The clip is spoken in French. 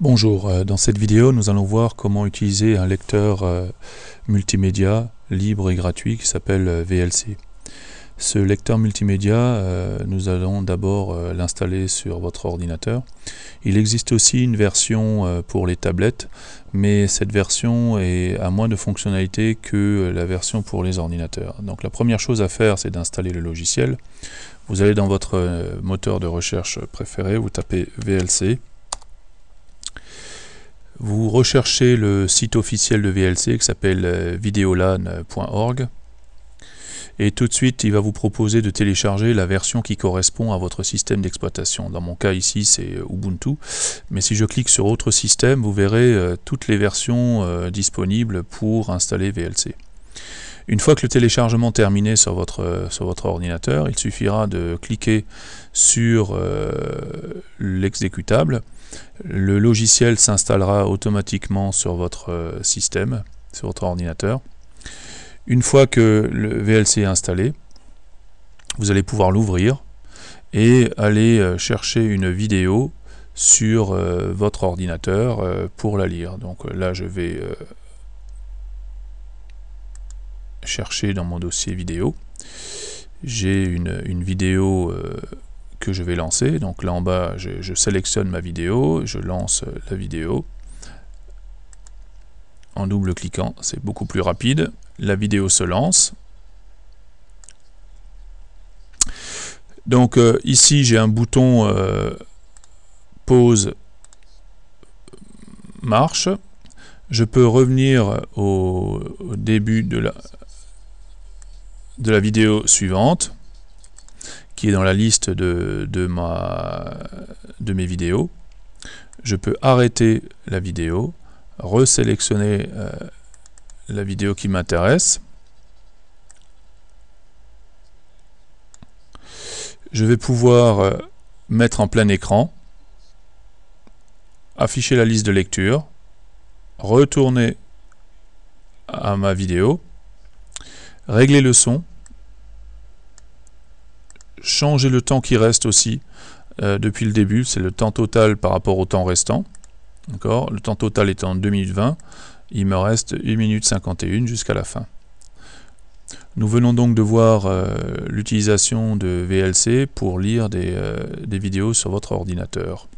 Bonjour, euh, dans cette vidéo nous allons voir comment utiliser un lecteur euh, multimédia libre et gratuit qui s'appelle euh, VLC. Ce lecteur multimédia, nous allons d'abord l'installer sur votre ordinateur. Il existe aussi une version pour les tablettes, mais cette version à moins de fonctionnalités que la version pour les ordinateurs. Donc la première chose à faire, c'est d'installer le logiciel. Vous allez dans votre moteur de recherche préféré, vous tapez VLC, vous recherchez le site officiel de VLC qui s'appelle euh, videolan.org et tout de suite il va vous proposer de télécharger la version qui correspond à votre système d'exploitation. Dans mon cas ici c'est euh, Ubuntu, mais si je clique sur autre système vous verrez euh, toutes les versions disponibles pour installer VLC. Une fois que le téléchargement terminé sur votre, sur votre ordinateur, il suffira de cliquer sur l'exécutable le logiciel s'installera automatiquement sur votre euh, système, sur votre ordinateur. Une fois que le VLC est installé, vous allez pouvoir l'ouvrir et aller euh, chercher une vidéo sur euh, votre ordinateur pour la lire. Donc là, je vais chercher dans mon dossier vidéo. J'ai une, une, vidéo que je vais lancer. Donc là en bas, je, sélectionne ma vidéo, je lance la vidéo. En double cliquant, c'est beaucoup plus rapide. La vidéo se lance. Donc euh, ici, j'ai un bouton euh, pause marche. Je peux revenir au début de la, de la vidéo suivante qui est dans la liste de, de, mes vidéos. Je peux arrêter la vidéo, resélectionner euh, la vidéo qui m'intéresse. Je vais pouvoir euh, mettre en plein écran, afficher la liste de lecture, retourner à ma vidéo, régler le son, changer le temps qui reste aussi euh, depuis le début, c'est le temps total par rapport au temps restant. Le temps total est en 2020, il me reste 1 minute 51 jusqu'à la fin. Nous venons donc de voir euh, l'utilisation de VLC pour lire euh, des vidéos sur votre ordinateur.